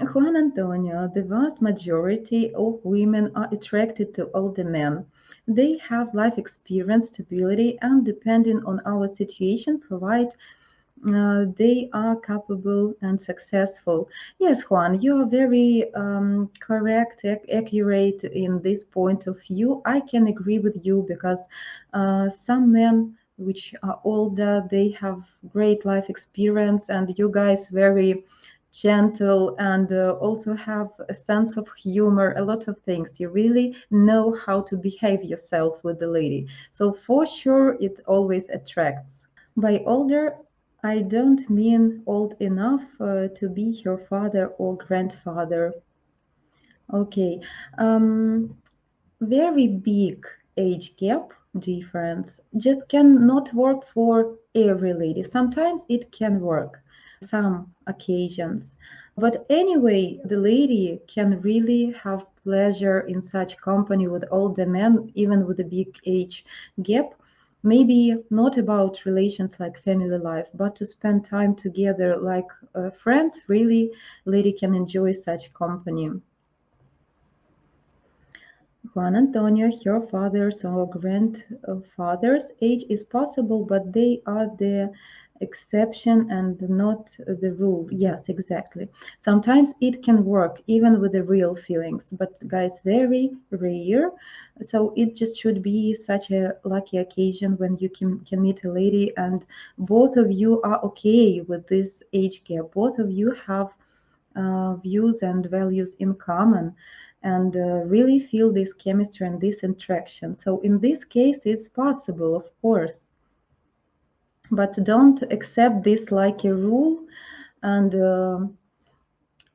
Juan Antonio, the vast majority of women are attracted to older men. They have life experience, stability, and depending on our situation, provide uh, they are capable and successful. Yes, Juan, you are very um, correct, ac- accurate in this point of view. I can agree with you because uh, some men which are older, they have great life experience, and you guys very gentle and uh, also have a sense of humor a lot of things. You really know how to behave yourself with the lady. So for sure it always attracts. By older I don't mean old enough uh, to be her father or grandfather. Okay, um, very big age gap difference. Just cannot work for every lady. Sometimes it can work, some occasions. But anyway, the lady can really have pleasure in such company with older men, even with a big age gap maybe not about relations like family life but to spend time together like uh, friends really lady can enjoy such company juan antonio her father's or grandfather's age is possible but they are the exception and not the rule. Yes exactly. Sometimes it can work even with the real feelings but guys very rare. So it just should be such a lucky occasion when you can, can meet a lady and both of you are okay with this age gap. Both of you have uh, views and values in common and uh, really feel this chemistry and this interaction. So in this case it's possible of course but don't accept this like a rule. And uh,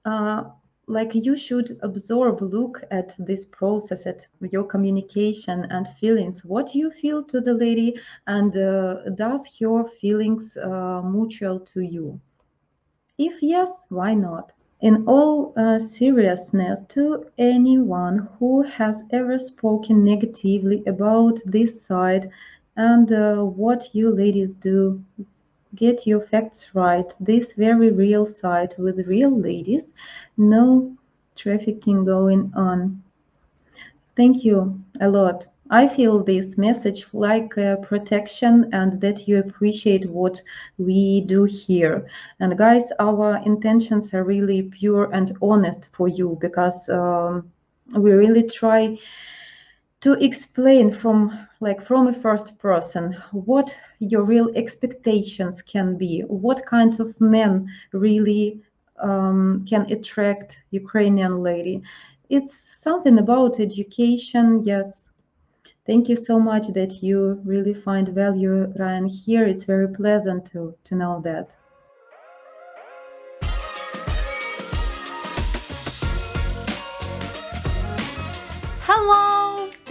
uh, like you should absorb look at this process at your communication and feelings what you feel to the lady and uh, does your feelings uh, mutual to you? If yes why not? In all uh, seriousness to anyone who has ever spoken negatively about this side and uh, what you ladies do get your facts right. This very real site with real ladies, no trafficking going on. Thank you a lot. I feel this message like uh, protection and that you appreciate what we do here. And guys, our intentions are really pure and honest for you because um, we really try to explain from like from a first person what your real expectations can be what kind of men really um, can attract ukrainian lady. It's something about education yes. Thank you so much that you really find value ryan here. It's very pleasant to to know that. Hello!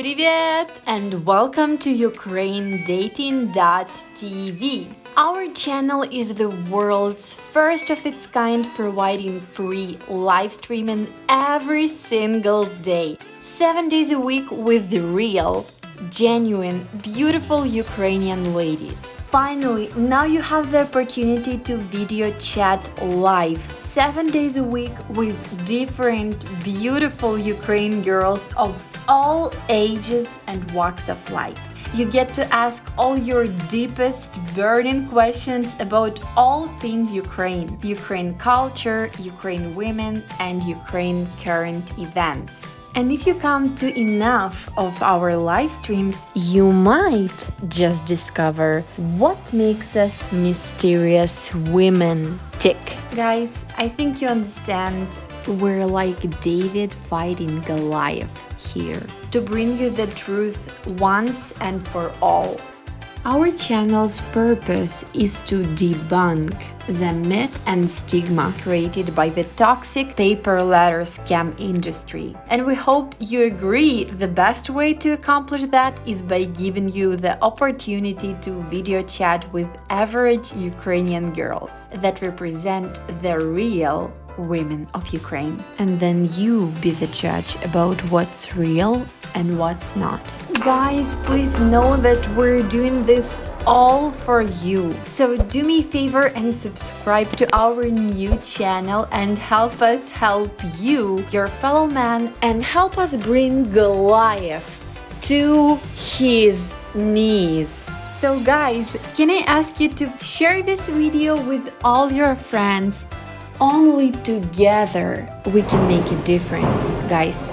Привет! And welcome to UkraineDating.tv. Our channel is the world's first of its kind providing free live streaming every single day. 7 days a week with the real, genuine, beautiful Ukrainian ladies. Finally, now you have the opportunity to video chat live 7 days a week with different beautiful Ukrainian girls of all ages and walks of life. You get to ask all your deepest burning questions about all things Ukraine, Ukraine culture, Ukraine women, and Ukraine current events. And if you come to enough of our live streams, you might just discover what makes us mysterious women tick. Guys, I think you understand we're like David fighting Goliath here to bring you the truth once and for all. Our channel's purpose is to debunk the myth and stigma created by the toxic pay per letter scam industry. And we hope you agree the best way to accomplish that is by giving you the opportunity to video chat with average Ukrainian girls that represent the real women of Ukraine. And then you be the judge about what's real and what's not. Guys, please know that we're doing this all for you. So do me a favor and subscribe to our new channel and help us help you, your fellow man, and help us bring Goliath to his knees. So guys, can I ask you to share this video with all your friends? Only together we can make a difference, guys.